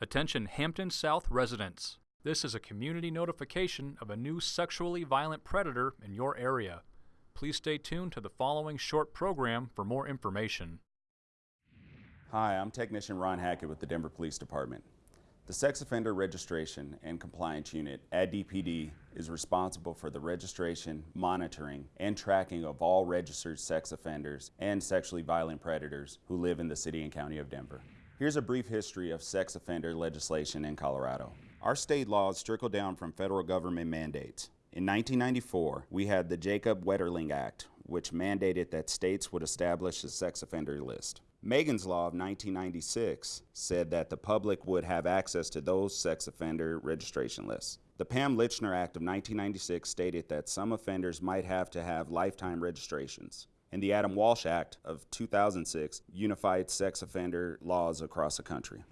Attention Hampden South residents. This is a community notification of a new sexually violent predator in your area. Please stay tuned to the following short program for more information. Hi, I'm Technician Ron Hackett with the Denver Police Department. The Sex Offender Registration and Compliance Unit at DPD is responsible for the registration, monitoring, and tracking of all registered sex offenders and sexually violent predators who live in the city and county of Denver. Here's a brief history of sex offender legislation in Colorado. Our state laws trickle down from federal government mandates. In 1994, we had the Jacob Wetterling Act, which mandated that states would establish a sex offender list. Megan's Law of 1996 said that the public would have access to those sex offender registration lists. The Pam Lychner Act of 1996 stated that some offenders might have to have lifetime registrations. And the Adam Walsh Act of 2006 unified sex offender laws across the country.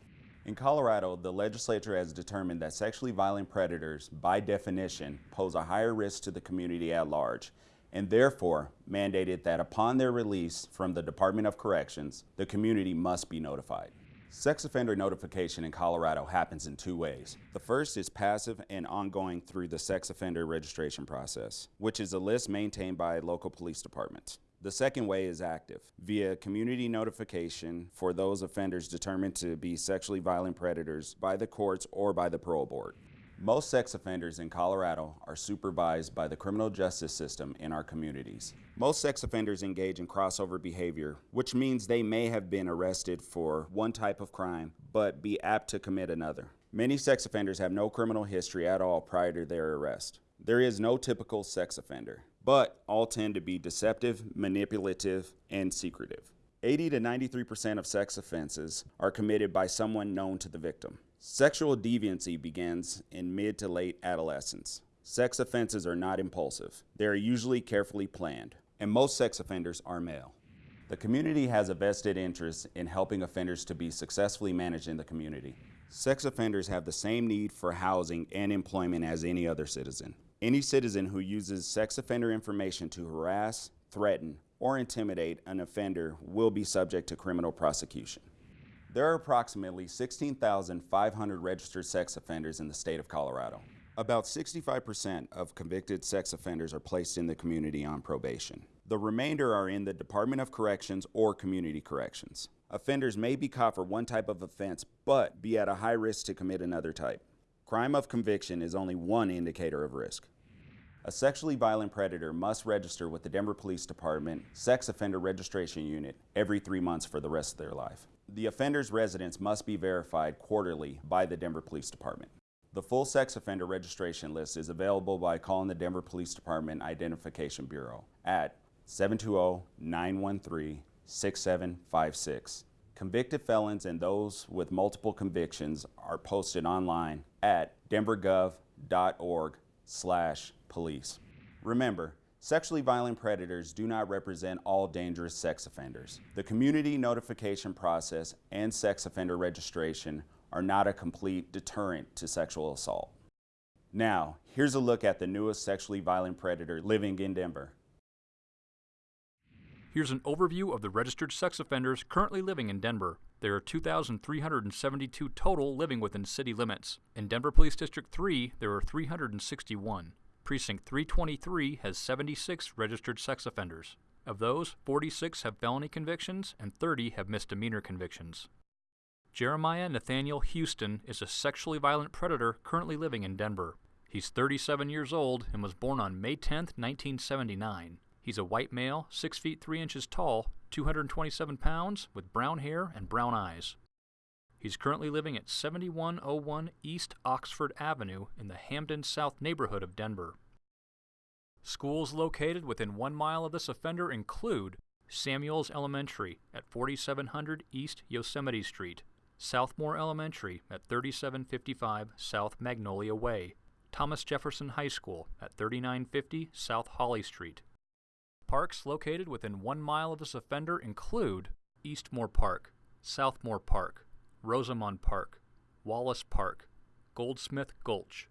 In Colorado, the legislature has determined that sexually violent predators, by definition, pose a higher risk to the community at large and therefore mandated that upon their release from the Department of Corrections, the community must be notified. Sex offender notification in Colorado happens in two ways. The first is passive and ongoing through the sex offender registration process, which is a list maintained by local police departments. The second way is active, via community notification for those offenders determined to be sexually violent predators by the courts or by the parole board. Most sex offenders in Colorado are supervised by the criminal justice system in our communities. Most sex offenders engage in crossover behavior, which means they may have been arrested for one type of crime, but be apt to commit another. Many sex offenders have no criminal history at all prior to their arrest. There is no typical sex offender, but all tend to be deceptive, manipulative, and secretive. 80 to 93% of sex offenses are committed by someone known to the victim. Sexual deviancy begins in mid to late adolescence. Sex offenses are not impulsive. They are usually carefully planned, and most sex offenders are male. The community has a vested interest in helping offenders to be successfully managed in the community. Sex offenders have the same need for housing and employment as any other citizen. Any citizen who uses sex offender information to harass, threaten, or intimidate an offender will be subject to criminal prosecution. There are approximately 16,500 registered sex offenders in the state of Colorado. About 65% of convicted sex offenders are placed in the community on probation. The remainder are in the Department of Corrections or Community Corrections. Offenders may be caught for one type of offense, but be at a high risk to commit another type. Crime of conviction is only one indicator of risk. A sexually violent predator must register with the Denver Police Department Sex Offender Registration Unit every three months for the rest of their life. The offender's residence must be verified quarterly by the Denver Police Department. The full sex offender registration list is available by calling the Denver Police Department Identification Bureau at 720-913-6756. Convicted felons and those with multiple convictions are posted online at denvergov.org slash police. Remember, Sexually violent predators do not represent all dangerous sex offenders. The community notification process and sex offender registration are not a complete deterrent to sexual assault. Now, here's a look at the newest sexually violent predator living in Denver. Here's an overview of the registered sex offenders currently living in Denver. There are 2,372 total living within city limits. In Denver Police District 3, there are 361. Precinct 323 has 76 registered sex offenders. Of those, 46 have felony convictions and 30 have misdemeanor convictions. Jeremiah Nathaniel Houston is a sexually violent predator currently living in Denver. He's 37 years old and was born on May 10, 1979. He's a white male, 6 feet 3 inches tall, 227 pounds, with brown hair and brown eyes. He's currently living at 7101 East Oxford Avenue in the Hampden South neighborhood of Denver. Schools located within one mile of this offender include Samuels Elementary at 4700 East Yosemite Street, Southmoor Elementary at 3755 South Magnolia Way, Thomas Jefferson High School at 3950 South Holly Street. Parks located within one mile of this offender include Eastmoor Park, Southmoor Park, Rosamond Park, Wallace Park, Goldsmith Gulch.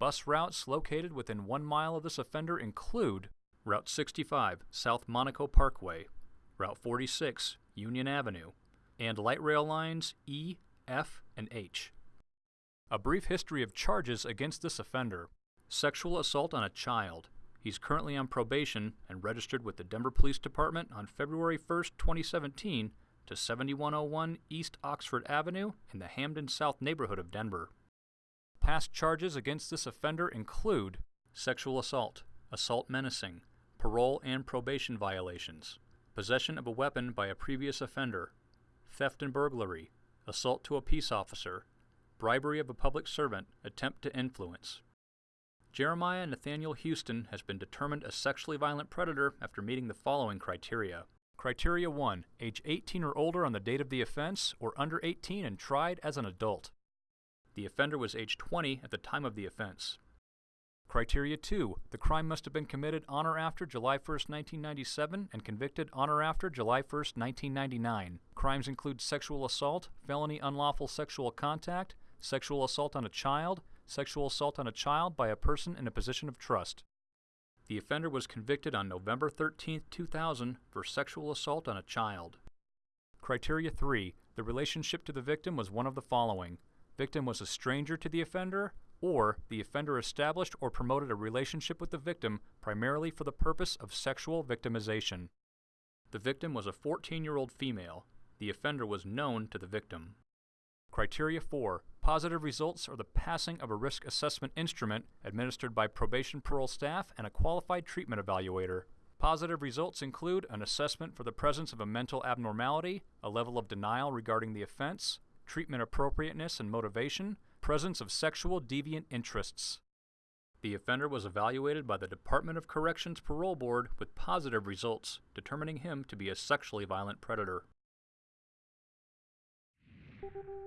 Bus routes located within one mile of this offender include Route 65, South Monaco Parkway, Route 46, Union Avenue, and light rail lines E, F, and H. A brief history of charges against this offender. Sexual assault on a child. He's currently on probation and registered with the Denver Police Department on February 1st, 2017 to 7101 East Oxford Avenue in the Hampden South neighborhood of Denver. Past charges against this offender include sexual assault, assault menacing, parole and probation violations, possession of a weapon by a previous offender, theft and burglary, assault to a peace officer, bribery of a public servant, attempt to influence. Jeremiah Nathaniel Houston has been determined a sexually violent predator after meeting the following criteria. Criteria 1. Age 18 or older on the date of the offense, or under 18 and tried as an adult. The offender was age 20 at the time of the offense. Criteria 2. The crime must have been committed on or after July 1, 1997 and convicted on or after July 1, 1999. Crimes include sexual assault, felony unlawful sexual contact, sexual assault on a child, sexual assault on a child by a person in a position of trust. The offender was convicted on November 13, 2000 for sexual assault on a child. Criteria 3. The relationship to the victim was one of the following. Victim was a stranger to the offender, or the offender established or promoted a relationship with the victim primarily for the purpose of sexual victimization. The victim was a 14 year old female. The offender was known to the victim. Criteria 4. Positive results are the passing of a risk assessment instrument administered by probation parole staff and a qualified treatment evaluator. Positive results include an assessment for the presence of a mental abnormality, a level of denial regarding the offense, treatment appropriateness and motivation, presence of sexual deviant interests. The offender was evaluated by the Department of Corrections Parole Board with positive results, determining him to be a sexually violent predator. Thank you.